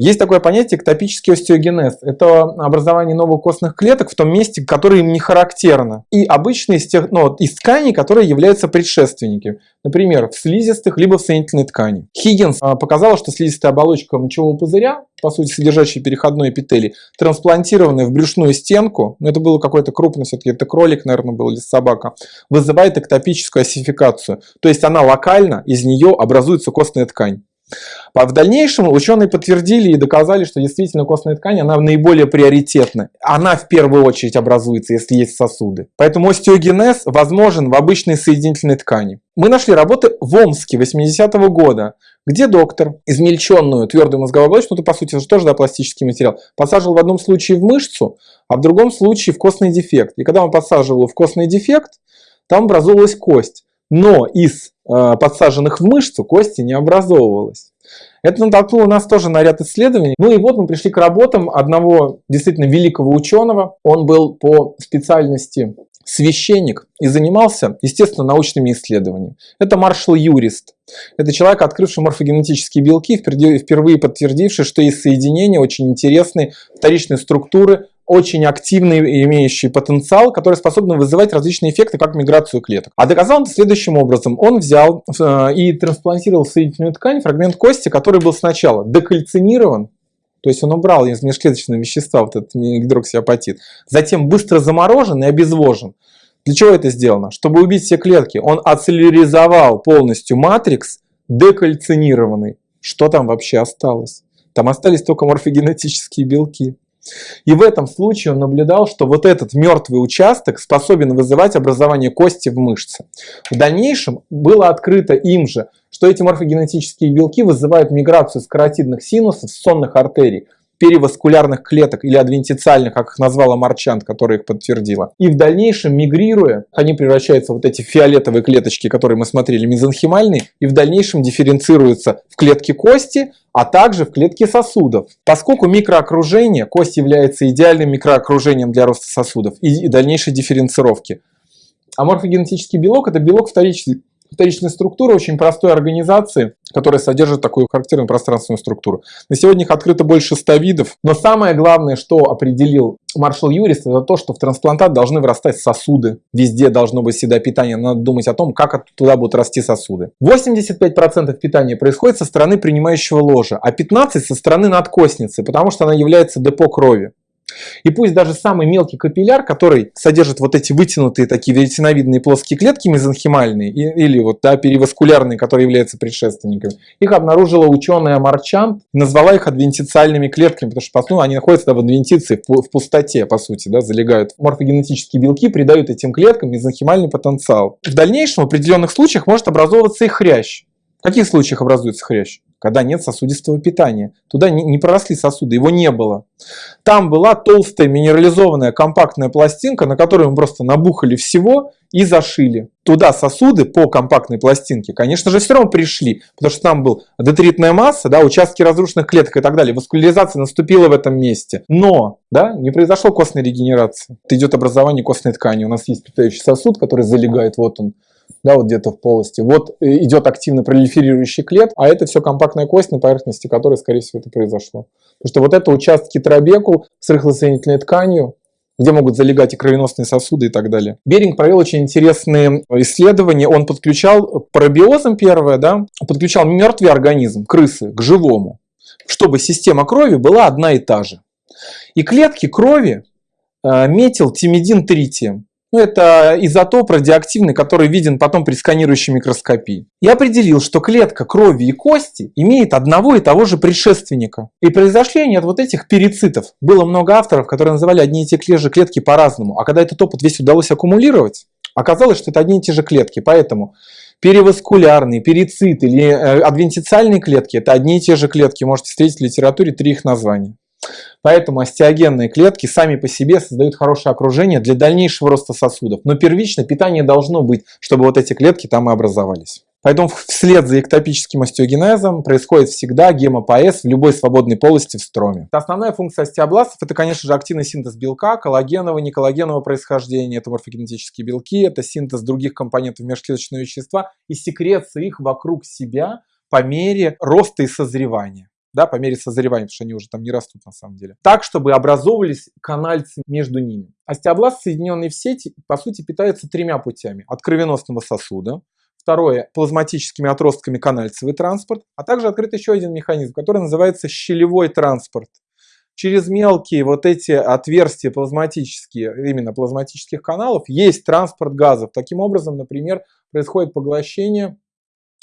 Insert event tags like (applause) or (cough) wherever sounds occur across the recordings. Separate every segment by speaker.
Speaker 1: Есть такое понятие эктопический остеогенез. Это образование новых костных клеток в том месте, которое им не характерно. И обычно из, тех, ну, из тканей, которые являются предшественниками. Например, в слизистых, либо в соединительной ткани. Хиггинс а, показал, что слизистая оболочка мочевого пузыря, по сути содержащая переходной эпителий, трансплантированная в брюшную стенку, ну это было какой-то крупный, все-таки это кролик, наверное, был или собака, вызывает эктопическую осификацию. То есть она локально, из нее образуется костная ткань. А в дальнейшем ученые подтвердили и доказали, что действительно костная ткань, она наиболее приоритетна. Она в первую очередь образуется, если есть сосуды. Поэтому остеогенез возможен в обычной соединительной ткани. Мы нашли работы в Омске 80-го года, где доктор измельченную твердую мозговую оболочку, ну это по сути тоже да, пластический материал, посаживал в одном случае в мышцу, а в другом случае в костный дефект. И когда он подсаживал в костный дефект, там образовалась кость. Но из э, подсаженных в мышцу кости не образовывалось. Это натолкнуло нас тоже на ряд исследований. Ну и вот мы пришли к работам одного действительно великого ученого. Он был по специальности священник и занимался, естественно, научными исследованиями. Это маршал Юрист. Это человек, открывший морфогенетические белки, впервые подтвердивший, что есть соединения очень интересные, вторичные структуры очень активный, имеющий потенциал, который способен вызывать различные эффекты, как миграцию клеток. А доказал он следующим образом. Он взял э, и трансплантировал соединительную ткань фрагмент кости, который был сначала декальцинирован, то есть он убрал из межклеточного вещества вот этот гидроксиапатит, затем быстро заморожен и обезвожен. Для чего это сделано? Чтобы убить все клетки. Он ацеллеризовал полностью матрикс декальцинированный. Что там вообще осталось? Там остались только морфогенетические белки. И в этом случае он наблюдал, что вот этот мертвый участок способен вызывать образование кости в мышце. В дальнейшем было открыто им же, что эти морфогенетические белки вызывают миграцию с каротидных синусов сонных артерий переваскулярных клеток или адвентициальных, как их назвала Марчант, которая их подтвердила. И в дальнейшем, мигрируя, они превращаются в вот эти фиолетовые клеточки, которые мы смотрели, мезонхимальные, и в дальнейшем дифференцируются в клетки кости, а также в клетки сосудов. Поскольку микроокружение, кость является идеальным микроокружением для роста сосудов и дальнейшей дифференцировки. А морфогенетический белок – это белок вторичный, вторичной структуры очень простой организации, которая содержит такую характерную пространственную структуру. На сегодня их открыто больше 100 видов, но самое главное, что определил маршал Юрист, это то, что в трансплантат должны вырастать сосуды. Везде должно быть всегда питание, надо думать о том, как туда будут расти сосуды. 85% питания происходит со стороны принимающего ложа, а 15% со стороны надкостницы, потому что она является депо крови. И пусть даже самый мелкий капилляр, который содержит вот эти вытянутые такие веретеновидные плоские клетки мезонхимальные или вот да, периваскулярные, которые являются предшественниками, их обнаружила ученая Марчан, назвала их адвентициальными клетками, потому что ну, они находятся да, в адвентиции, в пустоте, по сути, да, залегают. Морфогенетические белки придают этим клеткам мезонхимальный потенциал. В дальнейшем в определенных случаях может образовываться и хрящ. В каких случаях образуется хрящ? Когда нет сосудистого питания. Туда не, проросли сосуды, его не было. Там была толстая минерализованная компактная пластинка, на которую мы просто набухали всего и зашили. Туда сосуды по компактной пластинке, конечно же, все равно пришли, потому что там был детритная масса, да, участки разрушенных клеток и так далее. Васкуляризация наступила в этом месте. Но да, не произошло костной регенерации. Это идет образование костной ткани. У нас есть питающий сосуд, который залегает, вот он, да, вот где-то в полости. Вот э, идет активно пролиферирующий клет, а это все компактная кость, на поверхности которой, скорее всего, это произошло. Потому что вот это участки трабекул с рыхлосоединительной тканью, где могут залегать и кровеносные сосуды и так далее. Беринг провел очень интересные исследования. Он подключал пробиозом первое, да, подключал мертвый организм, крысы, к живому, чтобы система крови была одна и та же. И клетки крови э, метил тимидин тритием. Ну, это изотоп радиоактивный, который виден потом при сканирующей микроскопии. И определил, что клетка крови и кости имеет одного и того же предшественника. И произошли они от вот этих перицитов. Было много авторов, которые называли одни и те же клетки по-разному. А когда этот опыт весь удалось аккумулировать, оказалось, что это одни и те же клетки. Поэтому переваскулярные, перицит или э, адвентициальные клетки – это одни и те же клетки. Можете встретить в литературе три их названия. Поэтому остеогенные клетки сами по себе создают хорошее окружение для дальнейшего роста сосудов. Но первично питание должно быть, чтобы вот эти клетки там и образовались. Поэтому вслед за эктопическим остеогенезом происходит всегда гемопоэз в любой свободной полости в строме. Основная функция остеобластов это, конечно же, активный синтез белка, коллагенового, неколлагенового происхождения, это морфогенетические белки, это синтез других компонентов межклеточного вещества и секреция их вокруг себя по мере роста и созревания. Да, по мере созревания, потому что они уже там не растут на самом деле. Так, чтобы образовывались канальцы между ними. Остеобласт, соединенный в сети, по сути, питается тремя путями. От кровеносного сосуда, Второе – плазматическими отростками канальцевый транспорт, а также открыт еще один механизм, который называется щелевой транспорт. Через мелкие вот эти отверстия плазматические, именно плазматических каналов, есть транспорт газов. Таким образом, например, происходит поглощение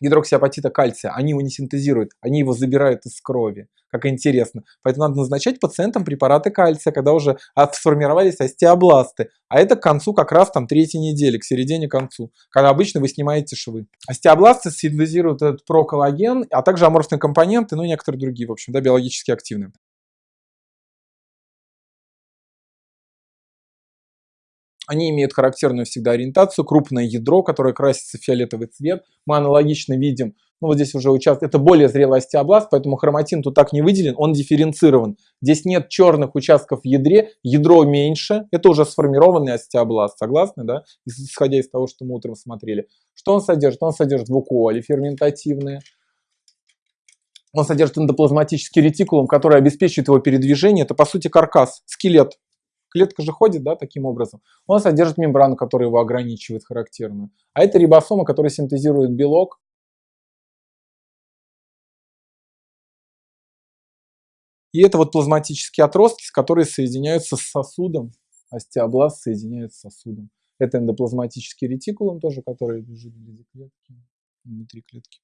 Speaker 1: гидроксиапатита кальция. Они его не синтезируют, они его забирают из крови. Как интересно. Поэтому надо назначать пациентам препараты кальция, когда уже сформировались остеобласты. А это к концу как раз там третьей недели, к середине концу, когда обычно вы снимаете швы. Остеобласты синтезируют этот проколлаген, а также аморфные компоненты, ну и некоторые другие, в общем, да, биологически активные. Они имеют характерную всегда ориентацию, крупное ядро, которое красится в фиолетовый цвет. Мы аналогично видим, ну вот здесь уже участок, это более зрелый остеобласт, поэтому хроматин тут так не выделен, он дифференцирован. Здесь нет черных участков в ядре, ядро меньше, это уже сформированный остеобласт, согласны, да, исходя из того, что мы утром смотрели. Что он содержит? Он содержит вукуоли ферментативные, он содержит эндоплазматический ретикулум, который обеспечивает его передвижение. Это, по сути, каркас, скелет клетка же ходит, да, таким образом. Он содержит мембрану, которая его ограничивает характерную. А это рибосома, которая синтезирует белок. И это вот плазматические отростки, которые соединяются с сосудом. Остеобласт соединяется с сосудом. Это эндоплазматический ретикулум тоже, который лежит внутри клетки.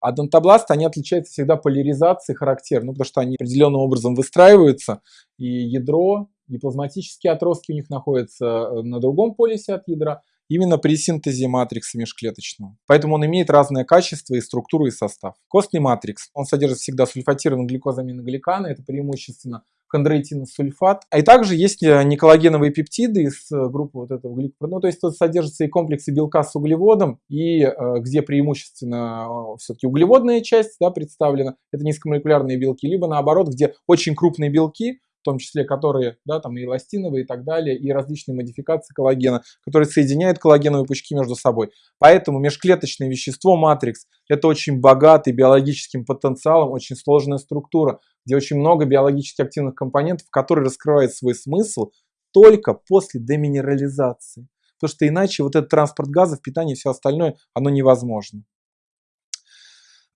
Speaker 1: А донтобласты, они отличаются всегда поляризацией характерной, ну, потому что они определенным образом выстраиваются, и ядро, и плазматические отростки у них находятся э, на другом полюсе от ядра, именно при синтезе матрикса межклеточного. Поэтому он имеет разное качество и структуру, и состав. Костный матрикс, он содержит всегда сульфатированные глюкозаминогликаны, это преимущественно хондроитиносульфат. А и также есть э, неколлагеновые пептиды из э, группы вот этого гликопротеина. Ну, то есть тут содержатся и комплексы белка с углеводом, и э, где преимущественно все-таки углеводная часть да, представлена, это низкомолекулярные белки, либо наоборот, где очень крупные белки, в том числе которые, да, там и эластиновые и так далее, и различные модификации коллагена, которые соединяют коллагеновые пучки между собой. Поэтому межклеточное вещество матрикс – это очень богатый биологическим потенциалом, очень сложная структура, где очень много биологически активных компонентов, которые раскрывают свой смысл только после деминерализации. Потому что иначе вот этот транспорт газов, питание и все остальное, оно невозможно.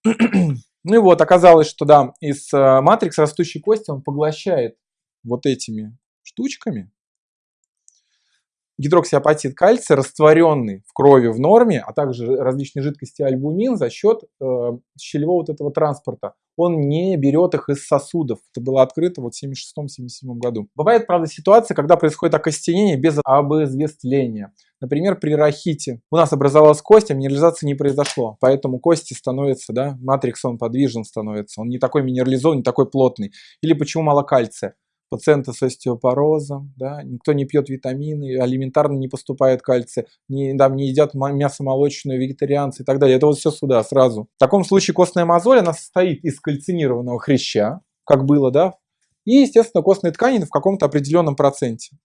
Speaker 1: (clears throat) Ну и вот, оказалось, что да, из э, матрикс растущей кости он поглощает вот этими штучками гидроксиапатит кальция, растворенный в крови в норме, а также различные жидкости альбумин за счет э, щелевого вот этого транспорта. Он не берет их из сосудов. Это было открыто вот в 76-77 году. Бывает, правда, ситуация, когда происходит окостенение без обызвествления. Например, при рахите у нас образовалась кость, а минерализации не произошло. Поэтому кости становятся, да, матрикс он подвижен становится. Он не такой минерализованный, не такой плотный. Или почему мало кальция? Пациенты с остеопорозом, да, никто не пьет витамины, алиментарно не поступает кальция, не, там, не едят мясо молочное, вегетарианцы и так далее. Это вот все сюда сразу. В таком случае костная мозоль, она состоит из кальцинированного хряща, как было, да, и, естественно, костной ткани в каком-то определенном проценте.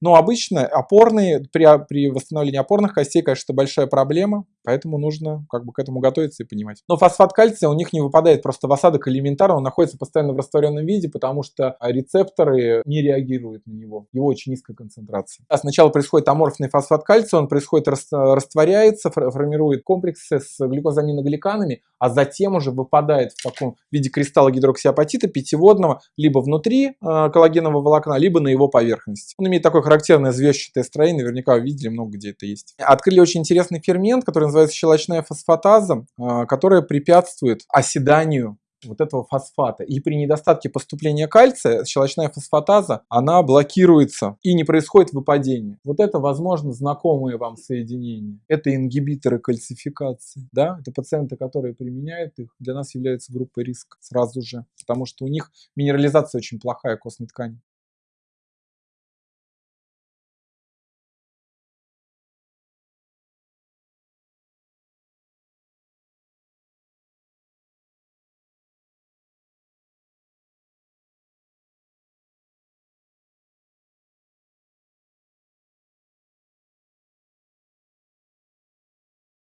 Speaker 1: Но обычно опорные, при, при восстановлении опорных костей, конечно, большая проблема, поэтому нужно как бы к этому готовиться и понимать. Но фосфат кальция у них не выпадает просто в осадок элементарно, он находится постоянно в растворенном виде, потому что рецепторы не реагируют на него, его очень низкая концентрация. А сначала происходит аморфный фосфат кальция, он происходит, растворяется, формирует комплексы с гликозаминогликанами, а затем уже выпадает в таком виде кристалла гидроксиапатита пятиводного либо внутри э, коллагенового волокна, либо на его поверхности. Он имеет такое характерное звездчатое строение, наверняка вы видели, много где это есть. Открыли очень интересный фермент, который называется щелочная фосфатаза, э, которая препятствует оседанию вот этого фосфата. И при недостатке поступления кальция щелочная фосфатаза, она блокируется и не происходит выпадение. Вот это, возможно, знакомые вам соединения. Это ингибиторы кальцификации. Да? Это пациенты, которые применяют их, для нас являются группой риска сразу же, потому что у них минерализация очень плохая костной ткани.